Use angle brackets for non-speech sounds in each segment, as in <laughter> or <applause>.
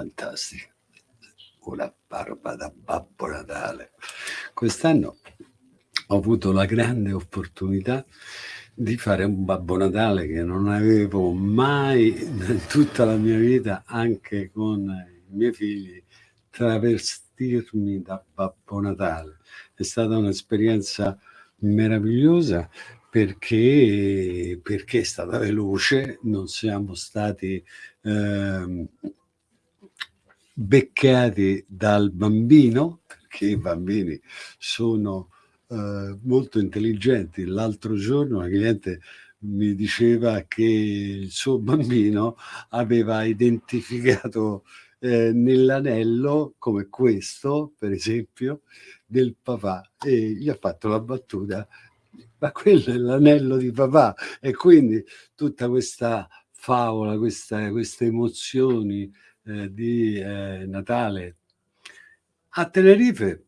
fantastica. Una barba da Babbo Natale. Quest'anno ho avuto la grande opportunità di fare un Babbo Natale che non avevo mai in tutta la mia vita, anche con i miei figli, travestirmi da Babbo Natale. È stata un'esperienza meravigliosa perché, perché è stata veloce, non siamo stati eh, beccati dal bambino, perché i bambini sono eh, molto intelligenti. L'altro giorno una cliente mi diceva che il suo bambino aveva identificato eh, nell'anello come questo, per esempio, del papà e gli ha fatto la battuta ma quello è l'anello di papà e quindi tutta questa favola, questa, queste emozioni eh, di eh, Natale. A Tenerife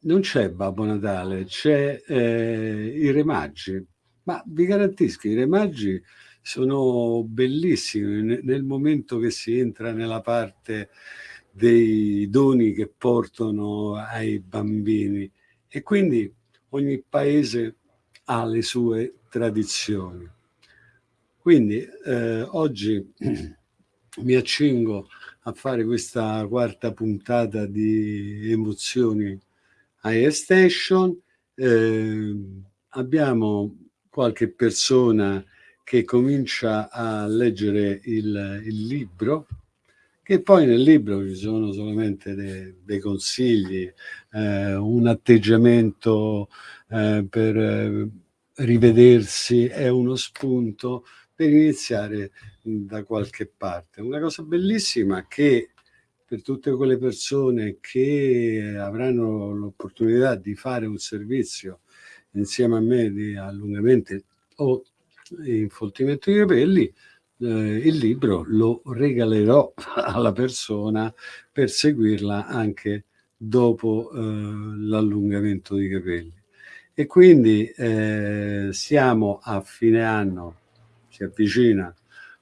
non c'è Babbo Natale, c'è eh, i Re Maggi, ma vi garantisco, i Re Maggi sono bellissimi nel momento che si entra nella parte dei doni che portano ai bambini e quindi ogni paese ha le sue tradizioni. Quindi eh, oggi <clears throat> mi accingo a fare questa quarta puntata di emozioni Air Station. Eh, abbiamo qualche persona che comincia a leggere il, il, libro, che poi nel libro ci sono solamente dei, dei consigli, eh, un atteggiamento eh, per eh, rivedersi, è uno spunto per iniziare da qualche parte. Una cosa bellissima che per tutte quelle persone che avranno l'opportunità di fare un servizio insieme a me di allungamento o infoltimento di capelli, eh, il libro lo regalerò <laughs> alla persona per seguirla anche dopo eh, l'allungamento di capelli. E quindi eh, siamo a fine anno, si avvicina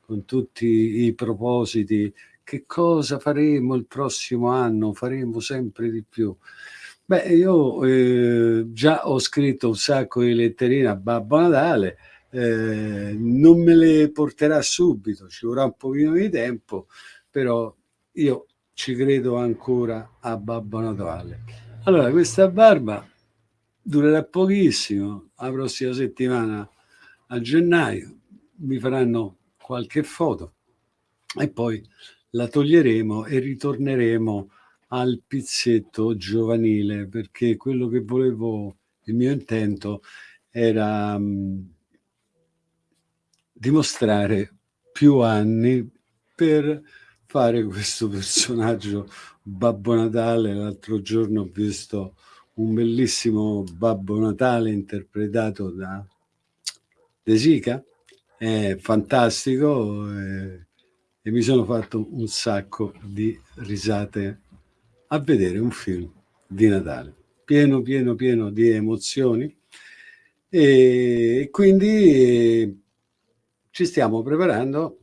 con tutti i propositi che cosa faremo il prossimo anno? Faremo sempre di più. Beh, io eh, già ho scritto un sacco di letterine a Babbo Natale, eh, non me le porterà subito, ci vorrà un pochino di tempo, però io ci credo ancora a Babbo Natale. Allora, questa barba durerà pochissimo, la prossima settimana a gennaio mi faranno qualche foto e poi la toglieremo e ritorneremo al pizzetto giovanile perché quello che volevo, il mio intento era um, dimostrare più anni per fare questo personaggio Babbo Natale. L'altro giorno ho visto un bellissimo Babbo Natale interpretato da De Sica, è fantastico. È e mi sono fatto un sacco di risate a vedere un film di Natale, pieno, pieno, pieno di emozioni e quindi ci stiamo preparando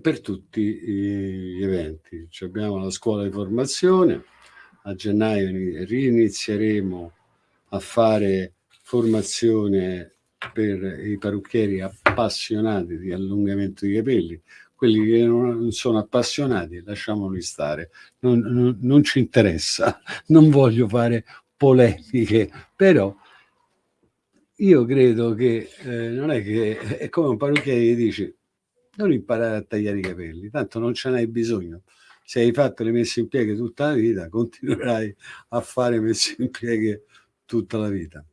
per tutti gli eventi. Ci abbiamo la scuola di formazione, a gennaio rinizieremo a fare formazione per i parrucchieri appassionati di allungamento di capelli, quelli che non sono appassionati lasciamoli stare, non, non, non ci interessa, <laughs> non voglio fare polemiche, però io credo che eh, non è che è come un parrucchiere che dici non imparare a tagliare i capelli, tanto non ce n'hai bisogno. Se hai fatto le messe in pieghe tutta la vita, continuerai a fare messe in pieghe tutta la vita.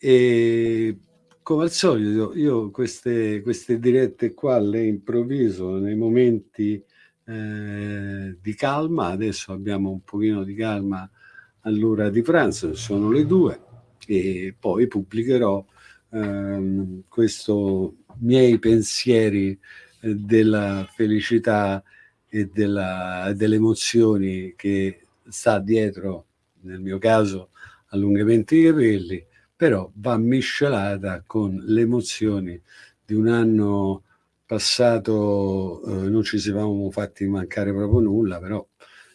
E come al solito, io queste, queste dirette qua le improvviso nei momenti eh, di calma, adesso abbiamo un pochino di calma all'ora di pranzo, sono le due, e poi pubblicherò ehm, questi miei pensieri eh, della felicità e della, delle emozioni che sta dietro, nel mio caso, allungamenti di capelli, però va miscelata con le emozioni di un anno passato eh, non ci siamo fatti mancare proprio nulla, però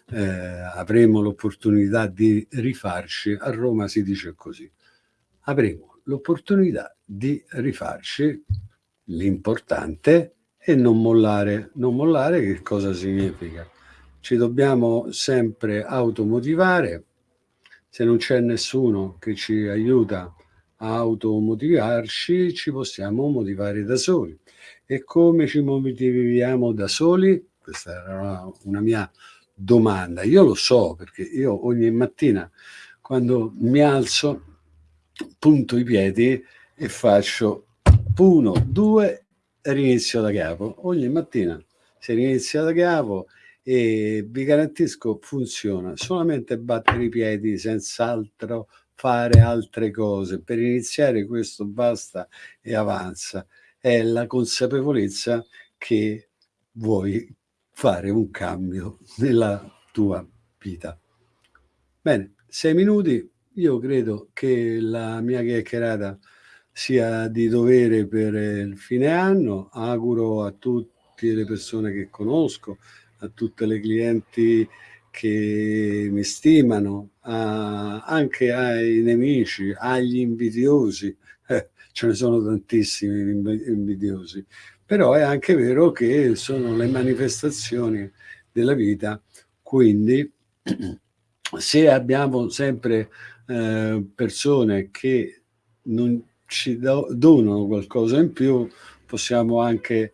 eh, avremo l'opportunità di rifarci. A Roma si dice così. Avremo l'opportunità di rifarci. L'importante è non mollare. Non mollare che cosa significa? Ci dobbiamo sempre automotivare. Se non c'è nessuno che ci aiuta a automotivarci, ci possiamo motivare da soli. E come ci motiviamo da soli? Questa era una, una mia domanda. Io lo so perché io ogni mattina quando mi alzo punto i piedi e faccio uno, due e rinizio da capo. Ogni mattina si rinizia da capo e vi garantisco funziona. Solamente battere i piedi senza altro fare altre cose. Per iniziare questo basta e avanza è la consapevolezza che vuoi fare un cambio nella tua vita. Bene, sei minuti, io credo che la mia chiacchierata sia di dovere per il fine anno, auguro a tutte le persone che conosco, a tutte le clienti che mi stimano, a, anche ai nemici, agli invidiosi, eh, <laughs> ce ne sono tantissimi invidiosi, però è anche vero che sono le manifestazioni della vita, quindi <clears throat> se abbiamo sempre eh, persone che non ci do, donano qualcosa in più, possiamo anche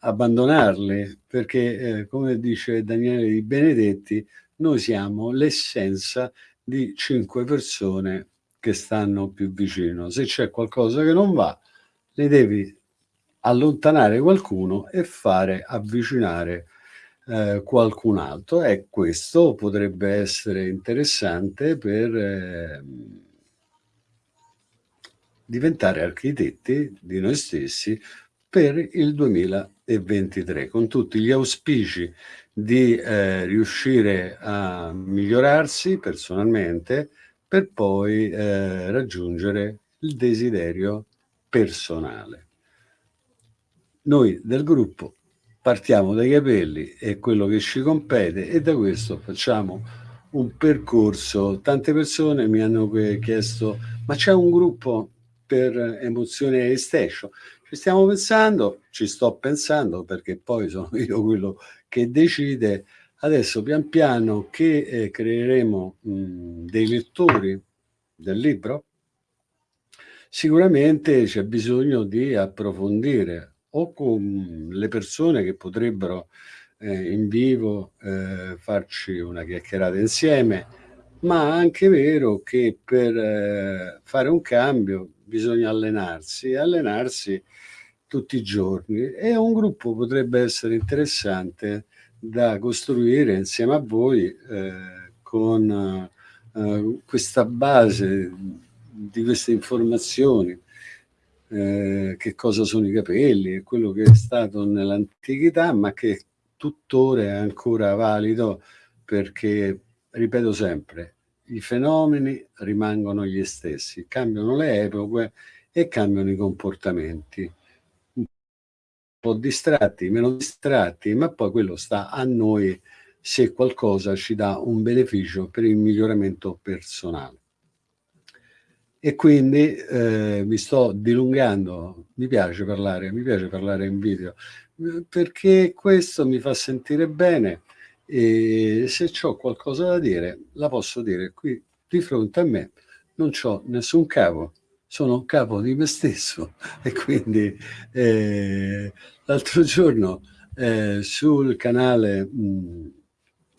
abbandonarle, perché eh, come dice Daniele Di Benedetti, noi siamo l'essenza di cinque persone che stanno più vicino. Se c'è qualcosa che non va, ne devi allontanare qualcuno e fare avvicinare eh, qualcun altro e questo potrebbe essere interessante per eh, diventare architetti di noi stessi per il 2023 con tutti gli auspici di eh, riuscire a migliorarsi personalmente per poi eh, raggiungere il desiderio personale. Noi del gruppo partiamo dai capelli e quello che ci compete e da questo facciamo un percorso. Tante persone mi hanno chiesto ma c'è un gruppo per emozione e station? Ci stiamo pensando, ci sto pensando perché poi sono <laughs> io quello che decide. Adesso pian piano che eh, creeremo mh, dei lettori del libro, sicuramente c'è bisogno di approfondire o con le persone che potrebbero eh, in vivo eh, farci una chiacchierata insieme, ma anche vero che per eh, fare un cambio bisogna allenarsi, allenarsi tutti i giorni. E un gruppo potrebbe essere interessante da costruire insieme a voi eh, con eh, questa base di queste informazioni, eh, che cosa sono i capelli, quello che è stato nell'antichità, ma che tuttora è ancora valido perché, ripeto sempre, i fenomeni rimangono gli stessi, cambiano le epoche e cambiano i comportamenti po' distratti, meno distratti, ma poi quello sta a noi se qualcosa ci dà un beneficio per il miglioramento personale. E quindi eh, mi sto dilungando, mi piace parlare, mi piace parlare in video, perché questo mi fa sentire bene e se ho qualcosa da dire la posso dire qui di fronte a me, non ho nessun capo, sono capo di me stesso. <laughs> E quindi eh, l'altro giorno eh, sul canale mh,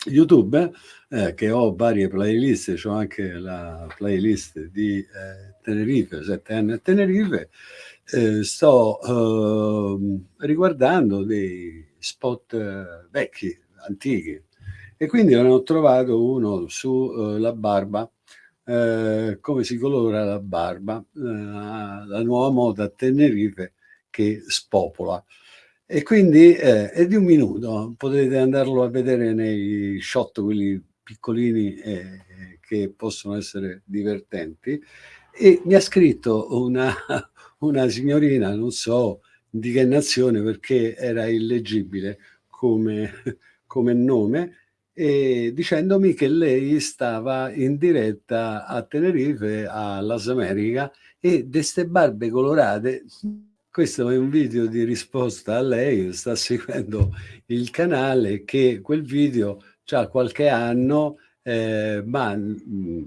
YouTube eh, che ho varie playlist, ho anche la playlist di eh, Tenerife, 7 anni a Tenerife, eh, sto ehm, riguardando dei spot eh, vecchi, antichi e quindi ho trovato uno sulla barba eh, come si colora la barba, eh, la nuova moda a Tenerife che spopola. E quindi eh, è di un minuto, potete andarlo a vedere nei shot, quelli piccolini eh, che possono essere divertenti. E mi ha scritto una, <laughs> una signorina, non so di che nazione perché era illeggibile come, come nome, e dicendomi che lei stava in diretta a Tenerife, a Las America, e queste barbe colorate, questo è un video di risposta a lei, sta seguendo il canale, che quel video ha qualche anno, eh, ma mm,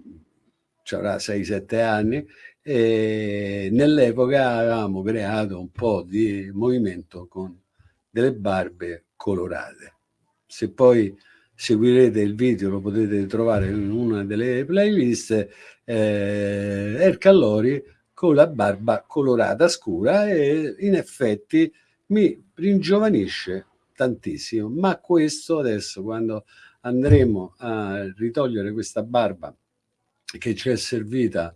avrà 6-7 anni, nell'epoca avevamo creato un po' di movimento con delle barbe colorate. Se poi seguirete il video, lo potete trovare in una delle playlist, eh, Ercallori con la barba colorata scura e in effetti mi ringiovanisce tantissimo, ma questo adesso quando andremo a ritogliere questa barba che ci è servita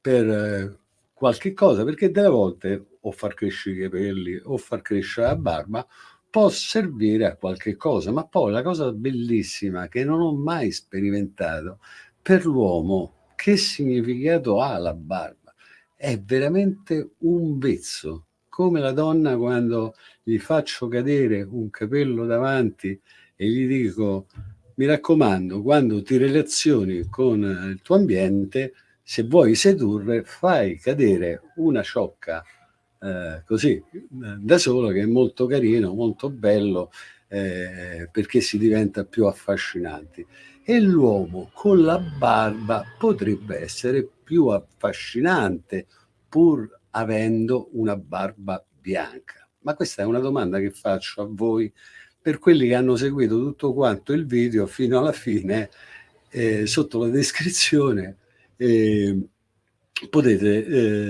per eh, qualche cosa, perché delle volte o far crescere i capelli o far crescere la barba può servire a qualche cosa, ma poi la cosa bellissima che non ho mai sperimentato per l'uomo, che significato ha la barba? È veramente un vezzo, come la donna quando gli faccio cadere un capello davanti e gli dico mi raccomando, quando ti relazioni con il tuo ambiente, se vuoi sedurre, fai cadere una ciocca eh, così. Da solo che è molto carino, molto bello eh, perché si diventa più affascinanti. E l'uomo con la barba potrebbe essere più affascinante pur avendo una barba bianca. Ma questa è una domanda che faccio a voi per quelli che hanno seguito tutto quanto il video fino alla fine eh, sotto la descrizione eh, potete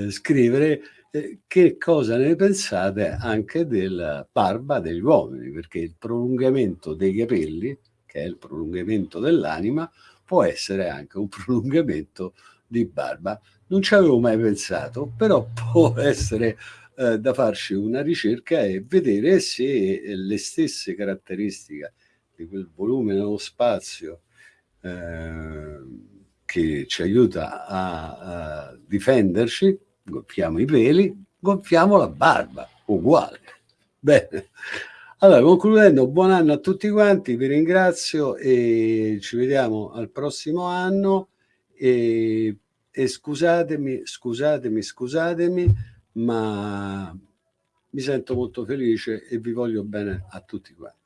eh, scrivere eh, che cosa ne pensate anche della barba degli uomini, perché il prolungamento dei capelli, che è il prolungamento dell'anima, può essere anche un <laughs> prolungamento di barba. Non ci avevo mai pensato, però <laughs> può essere eh, da farci una ricerca e vedere se le stesse caratteristiche di quel volume nello spazio eh, che ci aiuta a, a difenderci gonfiamo i peli, gonfiamo la barba, uguale. Bene. Allora, concludendo, buon anno a tutti quanti, vi ringrazio e ci vediamo al prossimo anno e, e scusatemi, scusatemi, scusatemi, ma mi sento molto felice e vi voglio bene a tutti quanti.